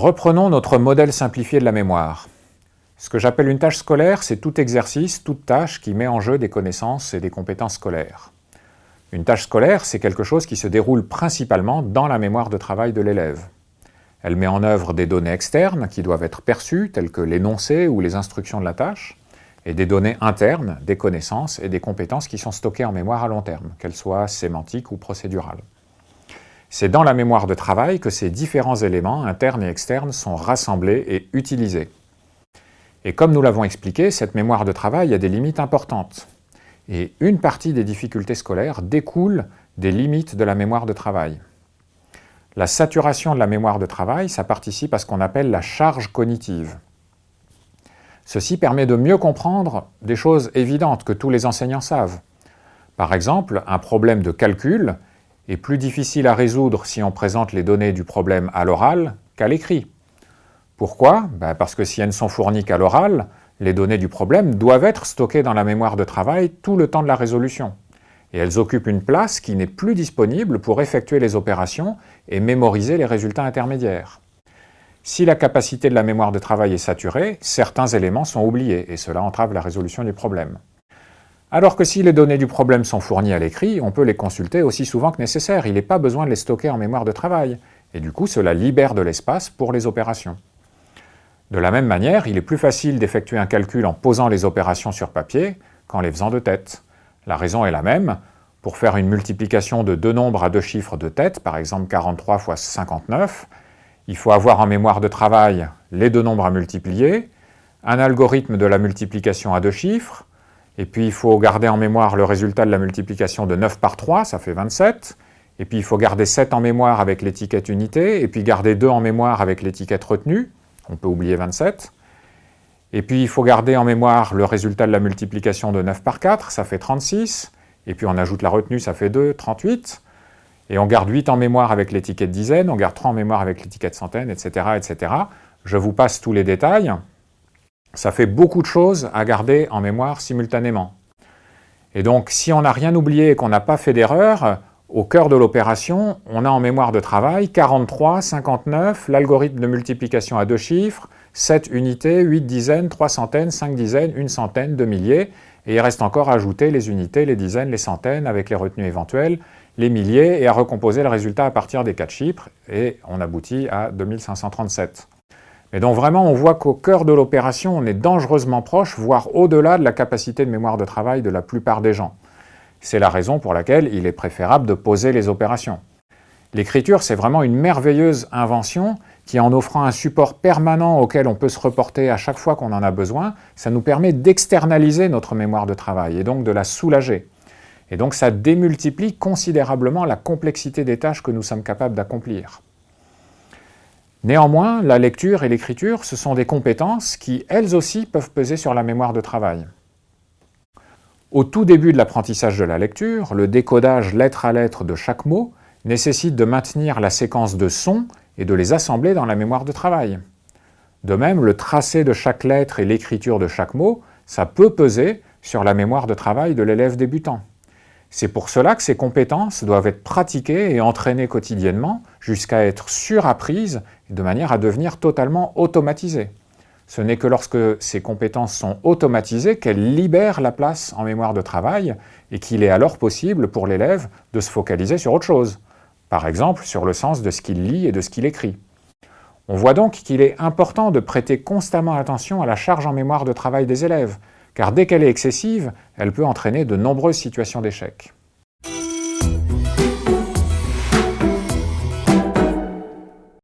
Reprenons notre modèle simplifié de la mémoire. Ce que j'appelle une tâche scolaire, c'est tout exercice, toute tâche qui met en jeu des connaissances et des compétences scolaires. Une tâche scolaire, c'est quelque chose qui se déroule principalement dans la mémoire de travail de l'élève. Elle met en œuvre des données externes qui doivent être perçues, telles que l'énoncé ou les instructions de la tâche, et des données internes, des connaissances et des compétences qui sont stockées en mémoire à long terme, qu'elles soient sémantiques ou procédurales. C'est dans la mémoire de travail que ces différents éléments, internes et externes, sont rassemblés et utilisés. Et comme nous l'avons expliqué, cette mémoire de travail a des limites importantes. Et une partie des difficultés scolaires découle des limites de la mémoire de travail. La saturation de la mémoire de travail, ça participe à ce qu'on appelle la charge cognitive. Ceci permet de mieux comprendre des choses évidentes que tous les enseignants savent. Par exemple, un problème de calcul est plus difficile à résoudre si on présente les données du problème à l'oral qu'à l'écrit. Pourquoi? Ben, Parce que si elles ne sont fournies qu'à l'oral, les données du problème doivent être stockées dans la mémoire de travail tout le temps de la résolution. Et elles occupent une place qui n'est plus disponible pour effectuer les opérations et mémoriser les résultats intermédiaires. Si la capacité de la mémoire de travail est saturée, certains éléments sont oubliés, et cela entrave la résolution du problème. Alors que si les données du problème sont fournies à l'écrit, on peut les consulter aussi souvent que nécessaire, il n'est pas besoin de les stocker en mémoire de travail, et du coup cela libère de l'espace pour les opérations. De la même manière, il est plus facile d'effectuer un calcul en posant les opérations sur papier qu'en les faisant de tête. La raison est la même. Pour faire une multiplication de deux nombres à deux chiffres de tête, par exemple 43 fois 59, il faut avoir en mémoire de travail les deux nombres à multiplier, un algorithme de la multiplication à deux chiffres, et puis il faut garder en mémoire le résultat de la multiplication de 9 par 3, ça fait 27, et puis il faut garder 7 en mémoire avec l'étiquette unité, et puis garder 2 en mémoire avec l'étiquette retenue, on peut oublier 27. Et puis il faut garder en mémoire le résultat de la multiplication de 9 par 4, ça fait 36. Et puis on ajoute la retenue, ça fait 2, 38. Et on garde 8 en mémoire avec l'étiquette dizaine, on garde 3 en mémoire avec l'étiquette centaine, etc., etc. Je vous passe tous les détails. Ça fait beaucoup de choses à garder en mémoire simultanément. Et donc, si on n'a rien oublié et qu'on n'a pas fait d'erreur, au cœur de l'opération, on a en mémoire de travail 43, 59, l'algorithme de multiplication à deux chiffres, 7 unités, 8 dizaines, 3 centaines, 5 dizaines, une centaine, 2 milliers, et il reste encore à ajouter les unités, les dizaines, les centaines, avec les retenues éventuelles, les milliers, et à recomposer le résultat à partir des 4 chiffres, et on aboutit à 2537. Et donc vraiment, on voit qu'au cœur de l'opération, on est dangereusement proche, voire au-delà de la capacité de mémoire de travail de la plupart des gens. C'est la raison pour laquelle il est préférable de poser les opérations. L'écriture, c'est vraiment une merveilleuse invention qui, en offrant un support permanent auquel on peut se reporter à chaque fois qu'on en a besoin, ça nous permet d'externaliser notre mémoire de travail et donc de la soulager. Et donc ça démultiplie considérablement la complexité des tâches que nous sommes capables d'accomplir. Néanmoins, la lecture et l'écriture, ce sont des compétences qui, elles aussi, peuvent peser sur la mémoire de travail. Au tout début de l'apprentissage de la lecture, le décodage lettre à lettre de chaque mot nécessite de maintenir la séquence de sons et de les assembler dans la mémoire de travail. De même, le tracé de chaque lettre et l'écriture de chaque mot, ça peut peser sur la mémoire de travail de l'élève débutant. C'est pour cela que ces compétences doivent être pratiquées et entraînées quotidiennement jusqu'à être surapprises de manière à devenir totalement automatisées. Ce n'est que lorsque ces compétences sont automatisées qu'elles libèrent la place en mémoire de travail et qu'il est alors possible pour l'élève de se focaliser sur autre chose, par exemple sur le sens de ce qu'il lit et de ce qu'il écrit. On voit donc qu'il est important de prêter constamment attention à la charge en mémoire de travail des élèves, car dès qu'elle est excessive, elle peut entraîner de nombreuses situations d'échec.